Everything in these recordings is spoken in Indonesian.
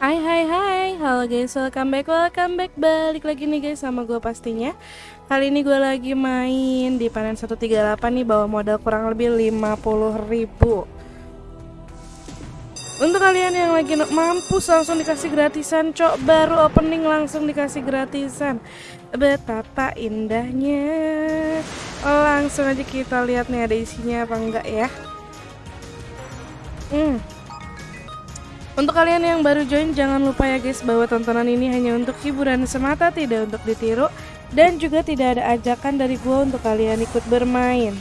Hai hai hai, halo guys, welcome back, welcome back. Balik lagi nih guys sama gue pastinya. Kali ini gue lagi main di panen 138 nih bawa modal kurang lebih 50 ribu. Untuk kalian yang lagi mampus langsung dikasih gratisan Cok, baru opening langsung dikasih gratisan. Betapa indahnya. Langsung aja kita lihat nih ada isinya apa enggak ya. Hmm untuk kalian yang baru join jangan lupa ya guys bahwa tontonan ini hanya untuk hiburan semata tidak untuk ditiru dan juga tidak ada ajakan dari gue untuk kalian ikut bermain.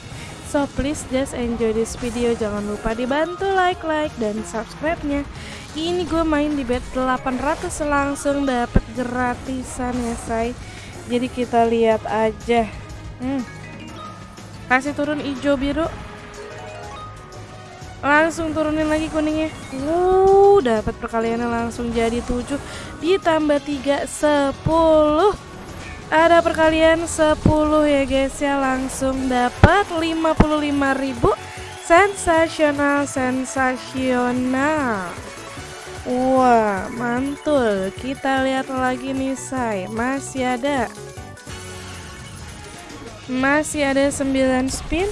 So please just enjoy this video jangan lupa dibantu like like dan subscribe-nya. Ini gue main di bet 800 langsung dapat gratisan ya say. Jadi kita lihat aja. Hmm. Kasih turun hijau biru langsung turunin lagi kuningnya. Uh dapat perkaliannya langsung jadi 7 ditambah 3 10 ada perkalian 10 ya guys ya. Langsung dapat 55.000 sensasional sensasional. Wah mantul. Kita lihat lagi nih say masih ada. Masih ada 9 spin.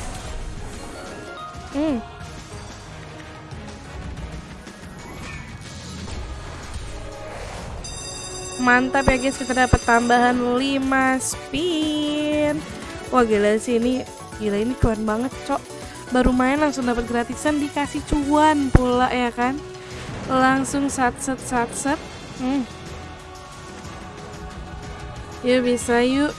Hmm mantap ya guys kita dapat tambahan 5 spin. Wah gila sih ini. Gila ini keren banget cok. Baru main langsung dapat gratisan dikasih cuan pula ya kan? Langsung sat set sat set hmm. yuk bisa yuk.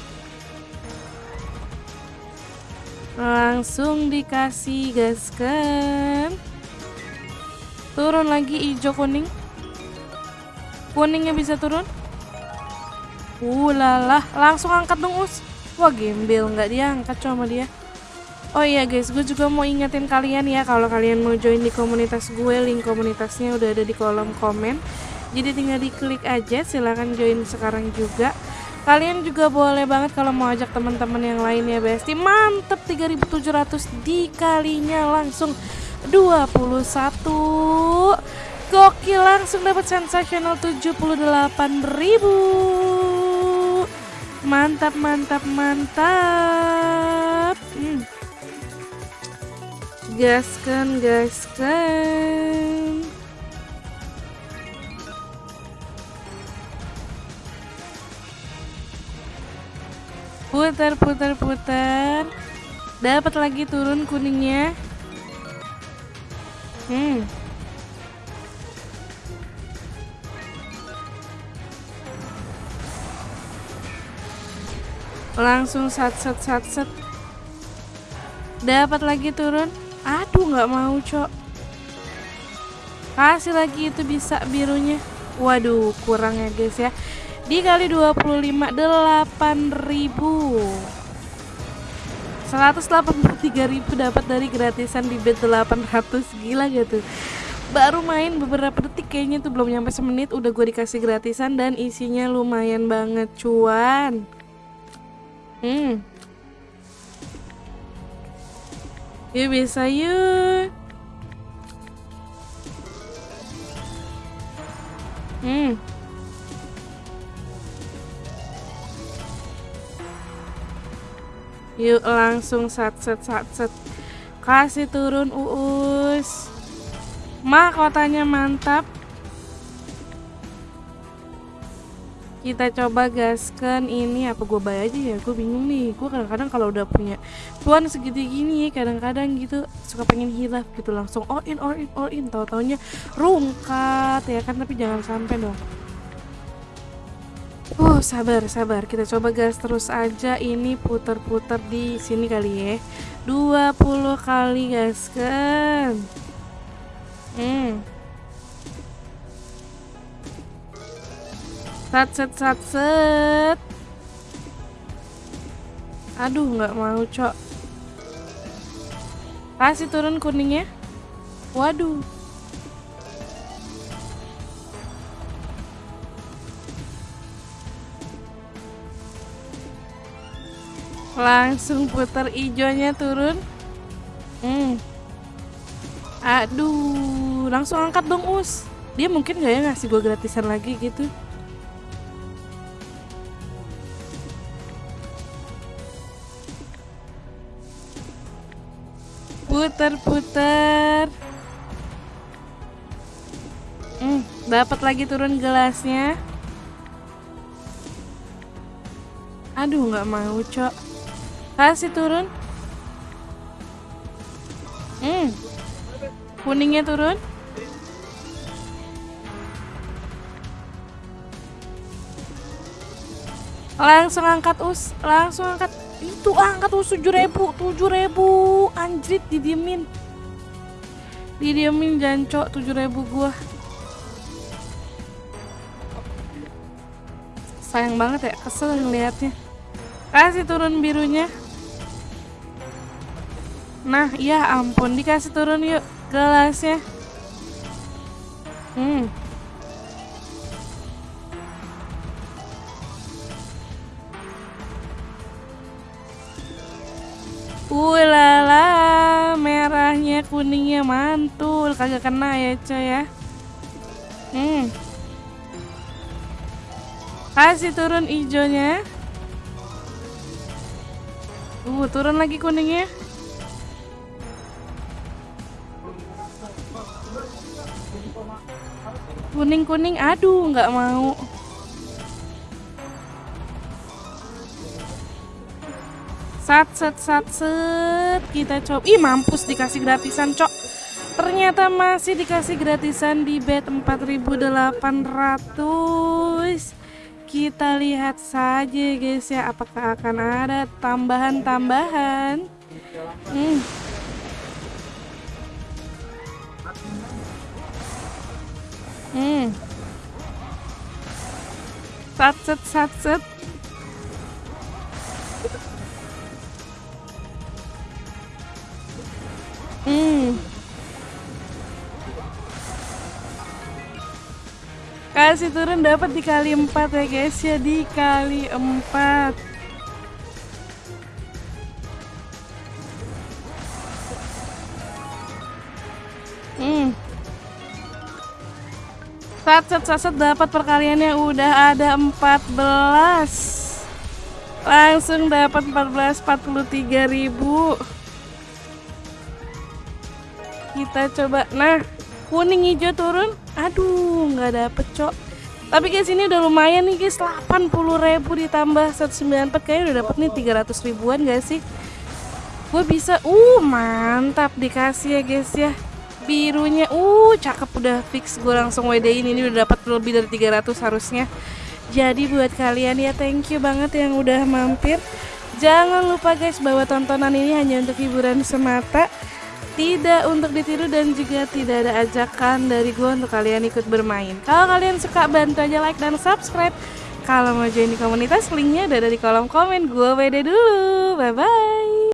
Langsung dikasih gaskan turun lagi hijau kuning. Kuningnya bisa turun Ulalah, langsung angkat dong us. Wah gembel nggak diangkat sama dia. Oh iya guys, gue juga mau ingetin kalian ya kalau kalian mau join di komunitas gue, link komunitasnya udah ada di kolom komen. Jadi tinggal diklik aja, silahkan join sekarang juga. Kalian juga boleh banget kalau mau ajak teman-teman yang lain ya Besti. Mantep 3700 dikalinya langsung 21. Gokil langsung dapat sensasional 78.000 mantap mantap mantap. Hmm. gaskan gaskan. Putar putar putar. Dapat lagi turun kuningnya. Hmm langsung sat sat sat sat. Dapat lagi turun? Aduh nggak mau cok. Kasih lagi itu bisa birunya. Waduh kurang ya guys ya. Dikali 25 8000 183.000 dapat dari gratisan di bet 800 gila gitu baru main beberapa detik kayaknya tuh belum nyampe semenit udah gue dikasih gratisan dan isinya lumayan banget cuan Hmm. Yuk bisa yuk. Hmm. Yuk langsung sat set sat set. Kasih turun uus. Mahkotanya mantap. Kita coba gaskan ini apa gue bayar aja ya gue bingung nih gue kadang-kadang kalau udah punya tuan segitu gini kadang-kadang gitu suka pengen hilaf gitu langsung all in all in all in tau taunya rungkat ya kan tapi jangan sampai dong Uh, sabar, sabar. Kita coba gas terus aja. Ini putar-putar di sini kali ya. 20 kali gaskan. Hmm. Sat set sat set. Aduh nggak mau cok. Kasih turun kuningnya. Waduh. Langsung putar hijaunya turun. Hmm. Aduh, langsung angkat dong us. dia mungkin gak ya ngasih gue gratisan lagi gitu putar-putar hmm, dapat lagi turun gelasnya. Aduh nggak mau cok. Kasih turun. Hmm kuningnya turun. Langsung angkat us langsung angkat itu angkat us tujuh ribu tujuh ribu. Anjrit didiemin. Didiemin jancok tujuh ribu gua. Sayang banget ya kesel ngeliatnya. Kasih turun birunya. Nah ya ampun. Dikasih turun yuk gelasnya. Hmm Ulala, merahnya kuningnya mantul, kagak kena ya coy ya. Hmm. Kasih turun hijaunya. Uh, turun lagi kuningnya. Kuning-kuning, aduh nggak mau. Sat set sat set kita coba. Ih mampus dikasih gratisan cok. Ternyata masih dikasih gratisan di bet 4800. Kita lihat saja guys ya apakah akan ada tambahan-tambahan. Hmm. Hmm. Sat set sat set. Kasih turun dapat dikali 4 ya guys ya dikali 4. Hmm. Sat set sat, dapat perkaliannya udah ada 14. Langsung dapat 14 43 ribu kita coba nah kuning hijau turun. Aduh nggak dapet cok. Tapi guys ini udah lumayan nih guys. 80 ribu ditambah 194 kayaknya udah dapet nih 300 ribuan gak sih? Gue bisa uh mantap dikasih ya guys ya. Birunya uh cakep udah fix. Gue langsung WD ini ini udah dapat lebih dari 300 harusnya. Jadi buat kalian ya thank you banget yang udah mampir. Jangan lupa guys bahwa tontonan ini hanya untuk hiburan semata tidak untuk ditiru dan juga tidak ada ajakan dari gue untuk kalian ikut bermain. Kalau kalian suka bantu aja like dan subscribe. Kalau mau join di komunitas linknya ada di kolom komen gue beda dulu. Bye bye.